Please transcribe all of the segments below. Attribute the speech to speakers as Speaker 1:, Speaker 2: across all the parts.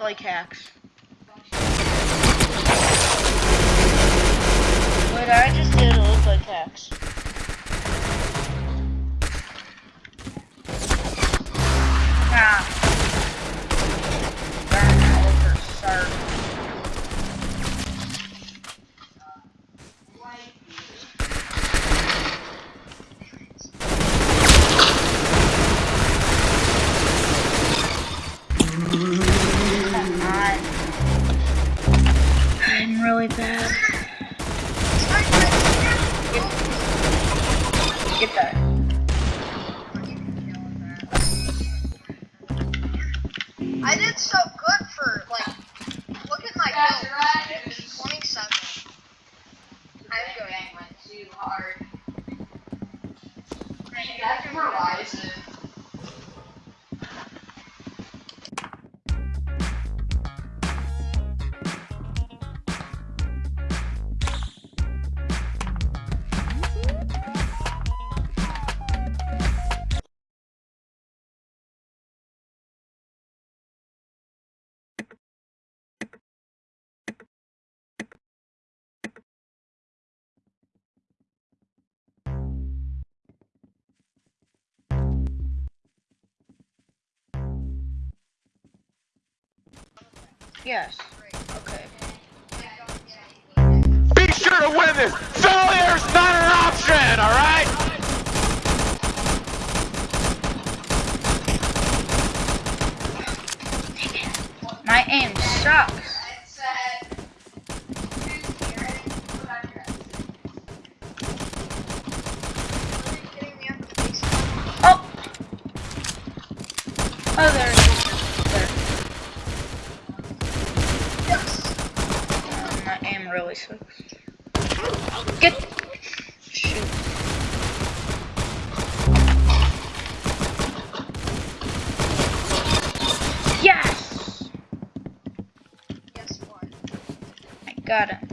Speaker 1: like hacks. What I just did looked like hacks. Really bad. Get that.
Speaker 2: I did so
Speaker 1: Yes. Okay.
Speaker 3: Be sure to win this! Failure's not an option, alright?
Speaker 1: My aim sucks.
Speaker 2: Getting me up in the base.
Speaker 1: Oh! Oh, there it is. There.
Speaker 2: Yes.
Speaker 1: Uh, my aim really sucks. Get. Shoot. Yes!
Speaker 2: Guess what?
Speaker 1: I got it.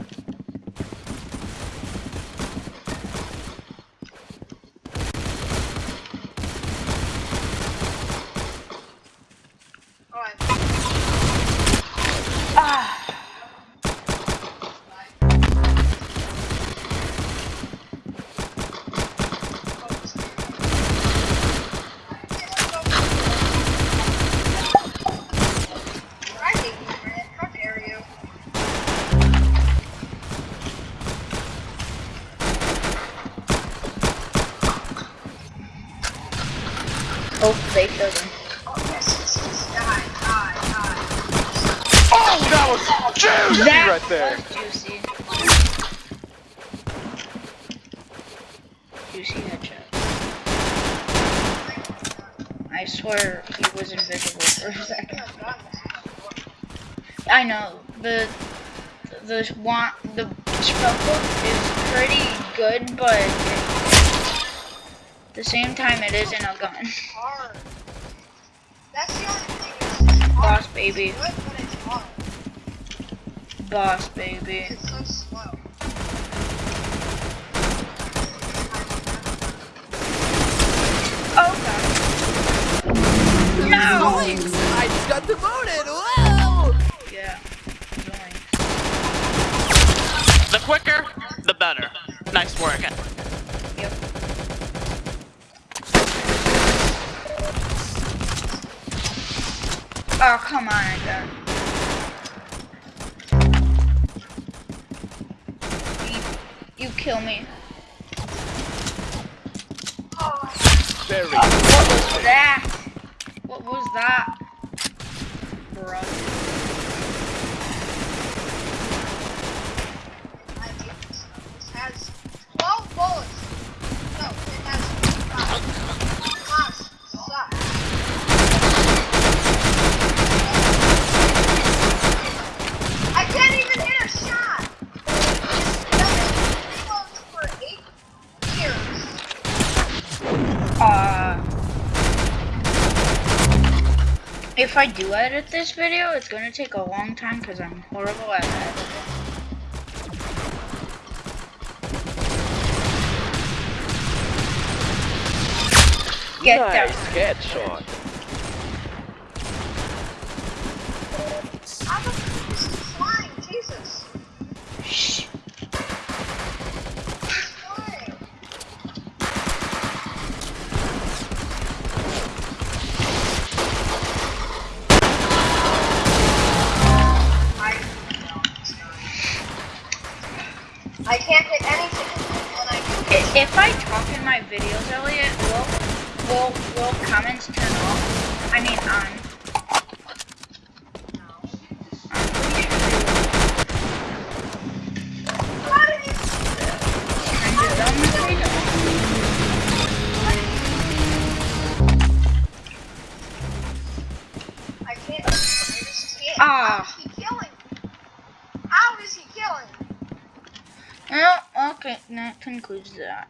Speaker 1: They killed.
Speaker 2: Oh,
Speaker 3: that was juicy
Speaker 1: That
Speaker 3: right there!
Speaker 1: juicy. Juicy headshot. I swear he was invisible for a second. I know the the want the spell book is pretty good, but the same time it isn't a gun.
Speaker 2: hard. That's the only thing. It's just hard.
Speaker 1: Boss baby,
Speaker 2: good, but it's hard.
Speaker 1: boss baby.
Speaker 2: So.
Speaker 1: Oh god. No.
Speaker 4: I just got demoted. Whoa!
Speaker 1: Yeah. Annoying.
Speaker 5: The quicker, the better.
Speaker 1: Oh come on, I got. You, you kill me.
Speaker 3: Very
Speaker 1: What was that? What was that? Bro.
Speaker 2: I hate this stuff. This has 12 bullets. No, it has 5. Boss sucks. I can't even hit a shot. Reloads for 8 years.
Speaker 1: Uh, if I do edit this video, it's gonna take a long time because I'm horrible at editing. Get
Speaker 3: nice
Speaker 1: down.
Speaker 3: headshot.
Speaker 1: My videos, Elliot, will will will comments turn off? I mean on. I'm pretty sure they will.
Speaker 2: How did you?
Speaker 1: Kinda dumb as they don't.
Speaker 2: I can't. I just can't.
Speaker 1: Ah.
Speaker 2: How is he killing? How is he killing?
Speaker 1: Well, okay, that concludes that.